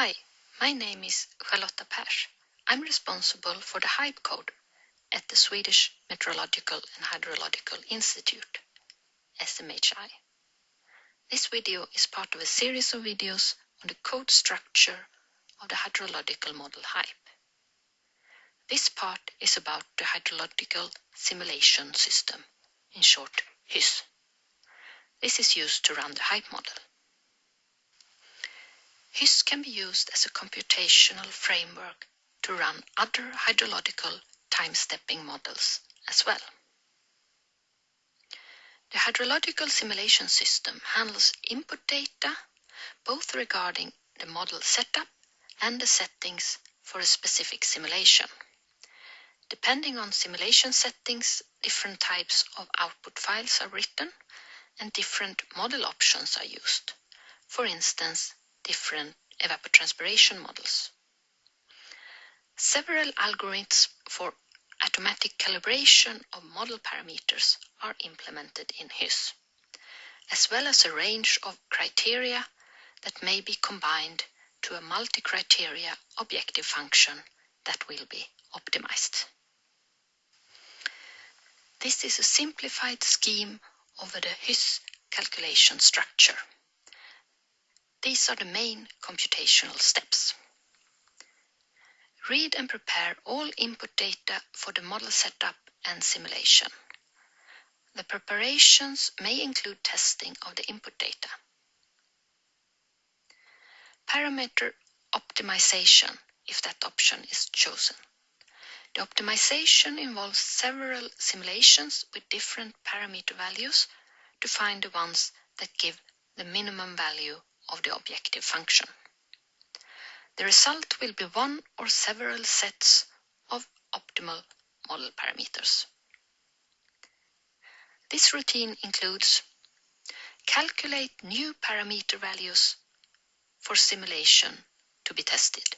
Hi, my name is Charlotta Pers. I'm responsible for the HYPE code at the Swedish Meteorological and Hydrological Institute, SMHI. This video is part of a series of videos on the code structure of the hydrological model HYPE. This part is about the hydrological simulation system, in short HYSS. This is used to run the HYPE model. HYSS can be used as a computational framework to run other hydrological time-stepping models as well. The hydrological simulation system handles input data both regarding the model setup and the settings for a specific simulation. Depending on simulation settings, different types of output files are written and different model options are used. For instance, different evapotranspiration models. Several algorithms for automatic calibration of model parameters are implemented in HYSS, as well as a range of criteria that may be combined to a multi-criteria objective function that will be optimized. This is a simplified scheme of the HYSS calculation structure. These are the main computational steps. Read and prepare all input data for the model setup and simulation. The preparations may include testing of the input data. Parameter optimization, if that option is chosen. The optimization involves several simulations with different parameter values to find the ones that give the minimum value of the objective function. The result will be one or several sets of optimal model parameters. This routine includes calculate new parameter values for simulation to be tested.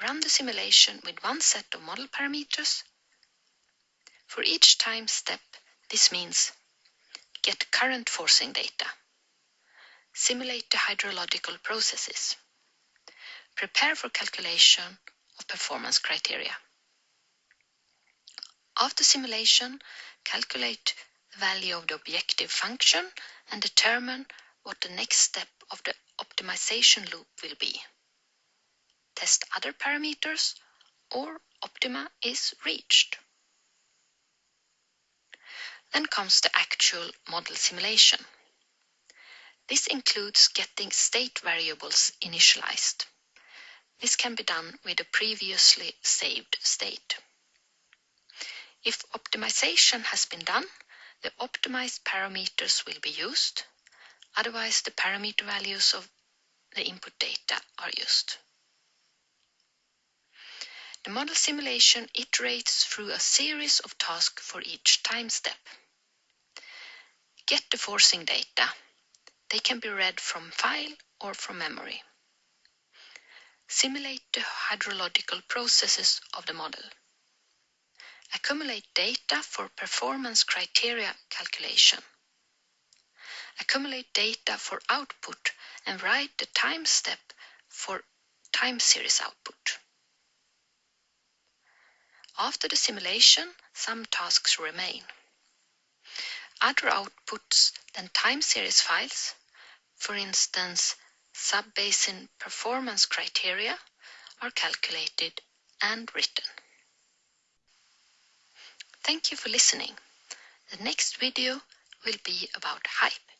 Run the simulation with one set of model parameters. For each time step, this means get current forcing data Simulate the hydrological processes. Prepare for calculation of performance criteria. After simulation, calculate the value of the objective function and determine what the next step of the optimization loop will be. Test other parameters or optima is reached. Then comes the actual model simulation. This includes getting state variables initialized. This can be done with a previously saved state. If optimization has been done, the optimized parameters will be used. Otherwise, the parameter values of the input data are used. The model simulation iterates through a series of tasks for each time step. Get the forcing data they can be read from file or from memory. Simulate the hydrological processes of the model. Accumulate data for performance criteria calculation. Accumulate data for output and write the time step for time series output. After the simulation, some tasks remain. Other outputs than time series files for instance, sub-basin performance criteria are calculated and written. Thank you for listening. The next video will be about HYPE.